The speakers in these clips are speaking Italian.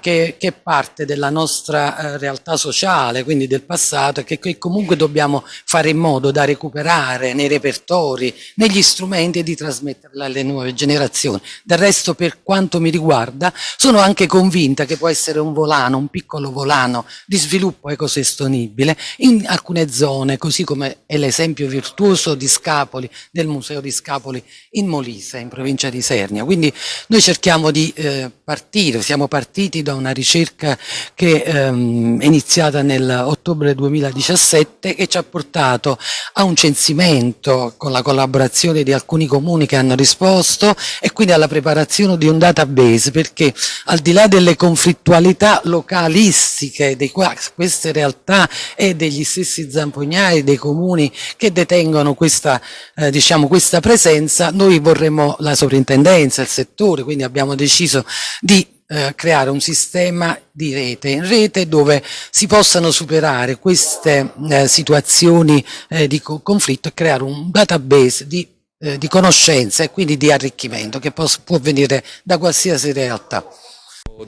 che, che parte della nostra eh, realtà sociale, quindi del passato, e che, che, comunque dobbiamo fare in modo da recuperare nei repertori, negli strumenti e di trasmetterla alle nuove generazioni. Del resto, per quanto mi riguarda, sono anche convinta che può essere un volano, un piccolo volano di sviluppo ecosostenibile in alcune zone, così come è l'esempio virtuoso di Scapoli, del Museo di Scapoli in Molise, in provincia di Sernia. Quindi noi cerchiamo di eh, partire, siamo partiti da una ricerca che ehm, è iniziata nell'ottobre 2017 e ci ha portato a un censimento con la collaborazione di alcuni comuni che hanno risposto e quindi alla preparazione di un database perché al di là delle conflittualità localistiche di queste realtà e degli stessi zampognai dei comuni che detengono questa, eh, diciamo, questa presenza, noi vorremmo la sovrintendenza, il settore, quindi abbiamo deciso di eh, creare un sistema di rete, in rete dove si possano superare queste eh, situazioni eh, di conflitto e creare un database di, eh, di conoscenze e quindi di arricchimento che può, venire da qualsiasi realtà.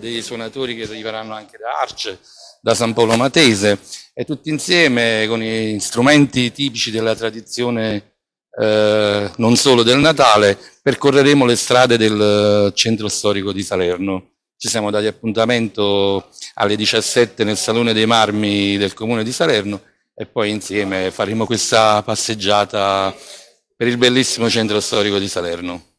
Dei suonatori che arriveranno anche da Arce, da San Paolo Matese e tutti insieme con gli strumenti tipici della tradizione eh, non solo del Natale, percorreremo le strade del centro storico di Salerno. Ci siamo dati appuntamento alle 17 nel Salone dei Marmi del Comune di Salerno e poi insieme faremo questa passeggiata per il bellissimo centro storico di Salerno.